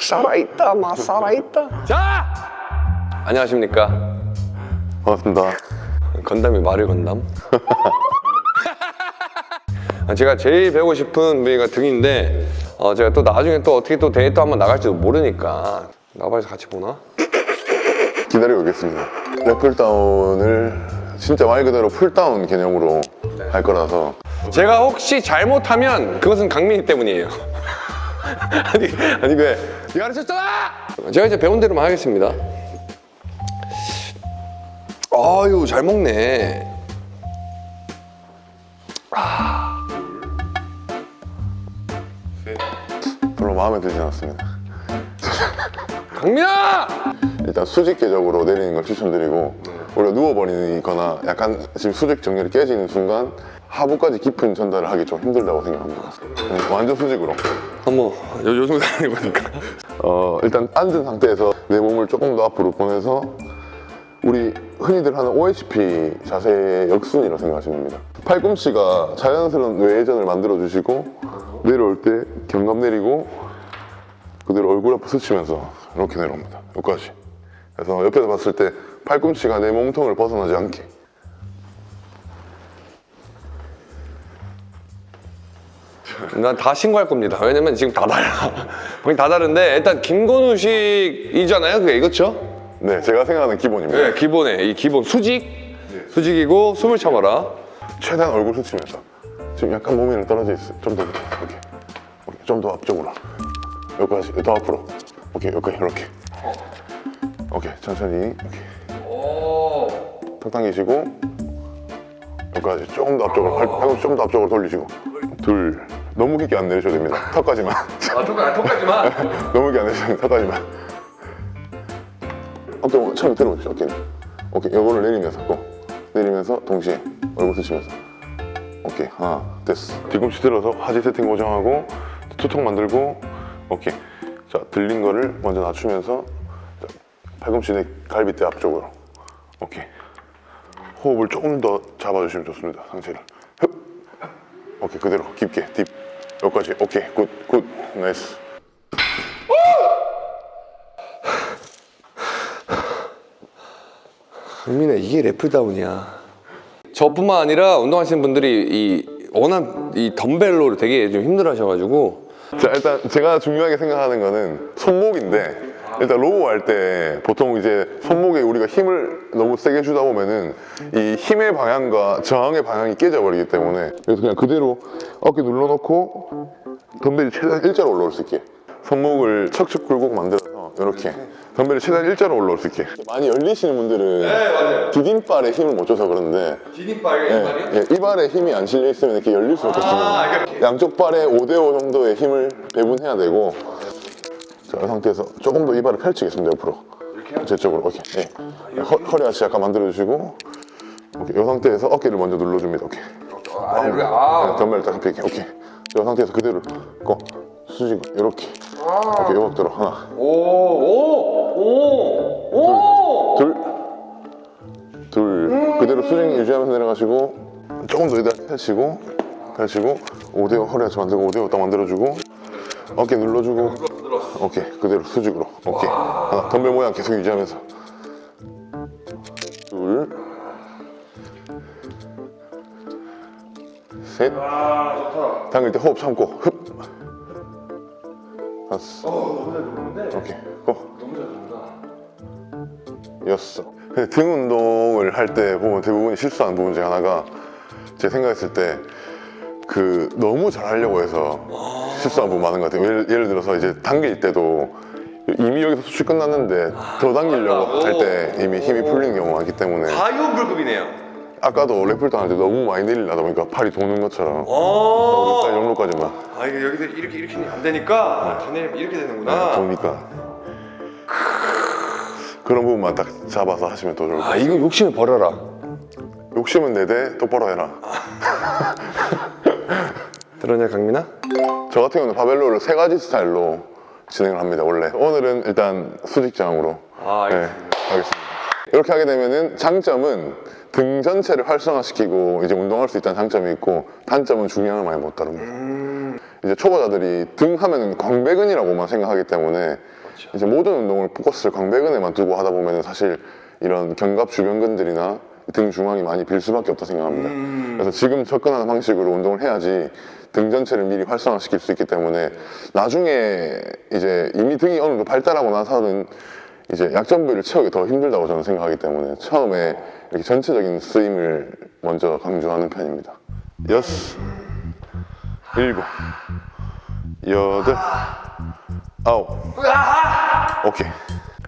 살아있다 마 살아있다. 자! 안녕하십니까? 반갑습니다. 건담이 말을 건담? 아, 제가 제일 배우고 싶은 부위가 등인데 어, 제가 또 나중에 또 어떻게 또 대회 또 한번 나갈지도 모르니까. NABBA에서 같이 보나? 기다리고 있겠습니다. lat pull down을 진짜 말 그대로 pull down 개념으로 할 거라서. 제가 혹시 잘못하면 그것은 강민이 때문이에요 아니 아니 왜? 네가 가르쳤잖아! 제가 이제 배운 대로만 하겠습니다. 아유 잘 먹네. 별로 마음에 들지 않았습니다. 강민아! 일단 수직계적으로 내리는 걸 추천드리고 우리가 누워버리거나 약간 지금 수직 정렬이 깨지는 순간 하부까지 깊은 전달을 하기 좀 힘들다고 생각합니다. 음, 완전 수직으로. 어머 요, 요 정도 해보니까 어, 일단 앉은 상태에서 내 몸을 조금 더 앞으로 보내서 우리 흔히들 하는 OHP 자세의 역순이라고 생각하시면 됩니다. 팔꿈치가 자연스러운 외회전을 만들어 주시고 내려올 때 경감 내리고 그대로 얼굴 앞에 스치면서 이렇게 내려옵니다. 여기까지. 그래서 옆에서 봤을 때 팔꿈치가 내 몸통을 벗어나지 않게 난 다 신고할 겁니다. 왜냐면 지금 다 달라. 거의 다 다른데 일단 김건우식이잖아요 그게. 그렇죠? 네, 제가 생각하는 기본입니다. 네 기본에. 이 기본 수직. 수직이고 숨을 참아라. 최대한 얼굴 스치면서. 지금 약간 몸이 떨어져 있어. 좀더 이렇게. 좀 더 앞쪽으로. 여기까지 더 앞으로. 오케이 여기까지 이렇게. 오케이 천천히 오케이 턱 당기시고 여기까지 조금 더 앞쪽으로 팔, 팔꿈치 조금 더 앞쪽으로 돌리시고. 둘 너무 깊게 안 내리셔도 됩니다. 턱까지만. 아 턱까지, 턱까지만? 너무 깊게 안 내리셔도 됩니다. 턱까지만. 어깨 처음에 들어보십시오 어깨 오케이 요거를 내리면서 꼭 내리면서 동시에 얼굴 스치면서. 오케이 하나 됐어. 뒤꿈치 들어서 하지 세팅 고정하고 투통 만들고 오케이. 자 들린 거를 먼저 낮추면서 자, 팔꿈치 내 갈비뼈 앞쪽으로. 오케이. 호흡을 조금 더 잡아주시면 좋습니다 상체를. 흡. 오케이 그대로 깊게 deep 여기까지. 오케이. good good. nice. 강민아 이게 lat pull down이야. 저뿐만 아니라 운동하시는 분들이 이 워낙 이 덤벨로 되게 좀 힘들어 하셔가지고. 자 일단 제가 중요하게 생각하는 거는 손목인데 일단 row 할 때 보통 이제 손목에 우리가 힘을 너무 세게 주다 보면은 이 힘의 방향과 저항의 방향이 깨져버리기 때문에 그래서 그냥 그대로 어깨 눌러놓고 덤벨이 최대한 일자로 올라올 수 있게 손목을 척척 굴곡 만들어서 이렇게 덤벨이 최대한 일자로 올라올 수 있게 많이 열리시는 분들은 디딤발에 힘을 못 줘서 그런데 디딤발 예, 예, 이 발에 힘이 안 실려 있으면 이렇게 열릴 수밖에 없습니다. 양쪽 발에 5대5 정도의 힘을 배분해야 되고 자, 이 상태에서 조금 더 이 발을 펼치겠습니다, 옆으로. 제 쪽으로, 오케이. 예. 허, 허리 아치 약간 만들어주시고 오케이. 이 상태에서 어깨를 먼저 눌러줍니다, 오케이. 아, 여기 아 네, 덤벨을 딱 펴게, 오케이. 이 상태에서 그대로 고 수직 이렇게. 오케이, 요각 들어 하나, 오 오오오 둘, 둘. 그대로 수직 유지하면서 내려가시고 조금 더 이따 펼치고 펼치고 5대5 허리 아치 만들고 5대5 딱 만들어주고 어깨 눌러주고. 오케이 그대로 수직으로. 오케이. 하나 덤벨 모양 계속 유지하면서. 둘셋. 당길 때 호흡 참고. 흡. 다섯. 오케이 고. 여섯. 등 운동을 할 때 보면 대부분 실수하는 부분 중에 하나가 제가 생각했을 때 그 너무 잘 하려고 해서 실수하는 부분 많은 것 같아요. 예를, 예를 들어서 이제 당길 때도 이미 여기서 수축 끝났는데 더 당기려고 할 때 이미 힘이 풀리는 경우가 많기 때문에. 과유불급이네요. 아까도 랩풀 당할 때 너무 많이 내리려다 보니까 팔이 도는 것처럼. 어. 여기까지 정도까지만. 아 이게 여기서 이렇게 이렇게 안 되니까 더 내리면 이렇게 되는구나. 도니까. 그런 부분만 딱 잡아서 하시면 더 좋을 것아 같아요. 이거 욕심을 버려라. 욕심은 내대 똑바로 해라. 들었냐 강민아? 저 같은 경우는 바벨로를 세 가지 스타일로 진행을 합니다 원래. 오늘은 일단 수직장으로. 아 네, 하겠습니다. 이렇게 하게 되면은 장점은 등 전체를 활성화시키고 이제 운동할 수 있다는 장점이 있고 단점은 중량을 많이 못 다룹니다. 이제 초보자들이 등 하면 광배근이라고만 생각하기 때문에 이제 모든 운동을 포커스를 광배근에만 두고 하다 보면 사실 이런 견갑 주변근들이나 등 중앙이 많이 빌 수밖에 없다 생각합니다. 그래서 지금 접근하는 방식으로 운동을 해야지 등 전체를 미리 활성화시킬 수 있기 때문에 나중에 이제 이미 등이 어느 정도 발달하고 나서는 이제 약점 부위를 채우기 더 힘들다고 저는 생각하기 때문에 처음에 이렇게 전체적인 스임을 먼저 강조하는 편입니다. 여섯, 일곱, 여덟, 아홉. 오케이.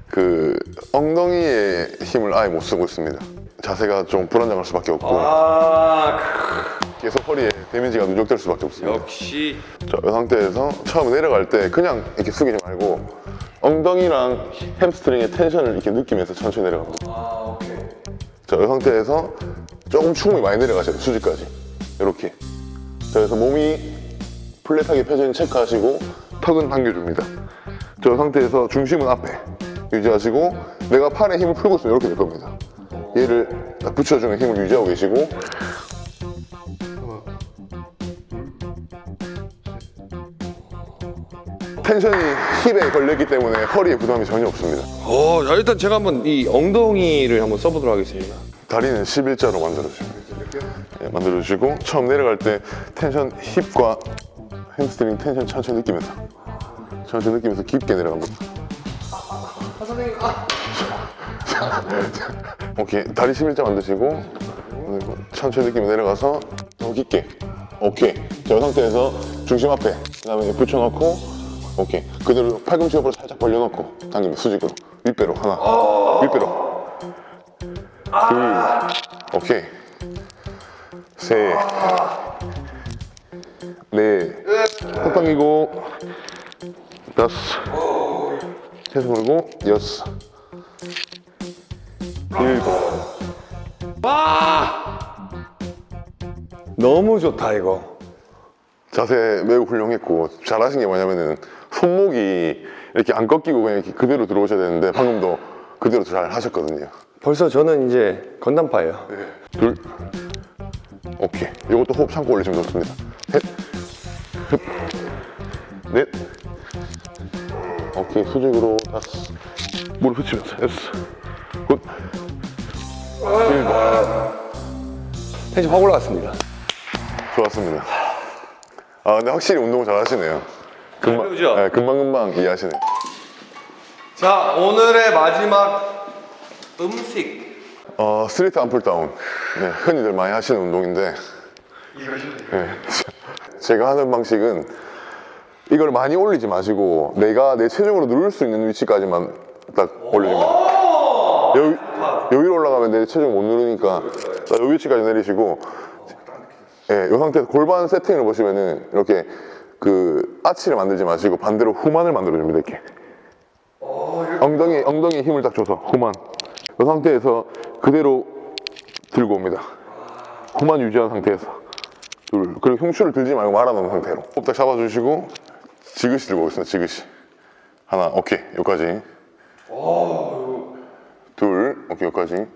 그 엉덩이에 힘을 아예 못 쓰고 있습니다. 자세가 좀 불안정할 수밖에 없고 아 계속 허리에 데미지가 누적될 수밖에 없습니다. 역시 자, 이 상태에서 처음 내려갈 때 그냥 이렇게 숙이지 말고 엉덩이랑 햄스트링의 텐션을 이렇게 느끼면서 천천히 내려갑니다. 아 오케이 자, 이 상태에서 조금 충분히 많이 내려가셔야 돼요, 수지까지. 이렇게. 자, 그래서 몸이 플랫하게 있는 체크하시고 턱은 당겨줍니다. 자, 이 상태에서 중심은 앞에 유지하시고 내가 팔에 힘을 풀고 있으면 이렇게 될 겁니다. 얘를 딱 붙여주는 힘을 유지하고 계시고 텐션이 힙에 걸렸기 때문에 허리에 부담이 전혀 없습니다. 어, 자, 일단 제가 한번 이 엉덩이를 한번 써보도록 하겠습니다. 다리는 11자로 만들어주시고 예, 만들어주시고 처음 내려갈 때 tension hip과 hamstring tension 천천히 느끼면서 천천히 느끼면서 깊게 내려갑니다 오케이 다리 11자 만드시고 그리고 천천히 느끼며 내려가서 더 깊게. 오케이. 자, 이 상태에서 중심 앞에 그 다음에 붙여놓고 오케이. 그대로 팔꿈치 옆으로 살짝 벌려놓고 당기면 수직으로. 윗배로 하나. 윗배로. 둘, 오케이. 셋, 넷, 턱 당기고, 다섯, 계속 걸고, 여섯, 일곱. 너무 좋다 이거. 자세 매우 훌륭했고, 잘하신 게 뭐냐면은, 손목이 이렇게 안 꺾이고 그냥 이렇게 그대로 들어오셔야 되는데, 방금도 그대로 잘 하셨거든요. 벌써 저는 이제 건담파예요. 둘, 오케이. 이것도 호흡 참고 올리시면 좋습니다. 셋, 흡, 넷, 오케이. 수직으로 다섯, 무릎 붙이면서 여섯, good, 일곱. 텐션 확 올라갔습니다. 좋았습니다. 아, 근데 확실히 운동을 잘 하시네요. 금방? 네, 금방금방 이해하시네요. 자 오늘의 마지막 음식. 어, 스트레이트 암풀 다운. 네, 흔히들 많이 하시는 운동인데. 네, 제가 하는 방식은 이걸 많이 올리지 마시고 내가 내 체중으로 누를 수 있는 위치까지만 딱 올려줍니다. 여기, 여기로 올라가면 내 체중 못 누르니까 딱이 위치까지 내리시고 예, 이 상태에서 골반 세팅을 보시면은 이렇게 그 아치를 만들지 마시고 반대로 후만을 만들어줍니다. 이렇게. 엉덩이, 엉덩이에 힘을 딱 줘서 후만. 이 상태에서 그대로 들고 옵니다. 후만 유지한 상태에서. 둘. 그리고 흉추를 들지 말고 말아놓은 상태로. 호흡 딱 잡아주시고 지그시 들고 오겠습니다. 지그시. 하나, 오케이. 여기까지. 둘, 오케이. 여기까지.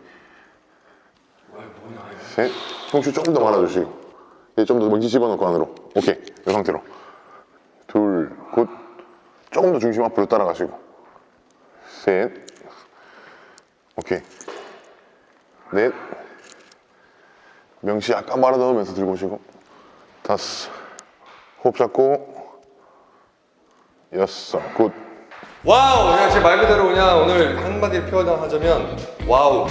셋. 흉추 조금 더 말아주시고. 얘 좀 더 명치 집어넣고 안으로. 오케이. 이 상태로. 둘, good. 조금 더 중심 앞으로 따라가시고. 셋. 오케이. 넷. 명치 약간 말아 넣으면서 들고 오시고. 다섯. 호흡 잡고. 여섯. good. wow 그냥 제말 그대로 그냥 오늘 한마디로 표현하자면 wow.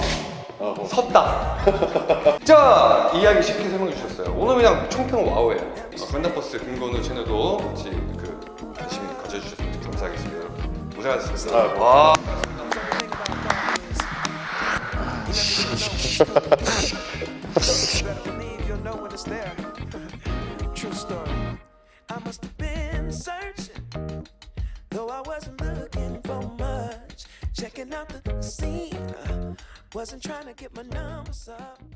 섰다. 진짜 이야기 쉽게 설명해 주셨어요. 오늘 그냥 총평 wow예요. 어, 건담버스 근건우 채널도 같이 그 관심 가져주셔서 감사하겠습니다. 여러분 고생하셨습니다. 와 wasn't trying to get my numbers up.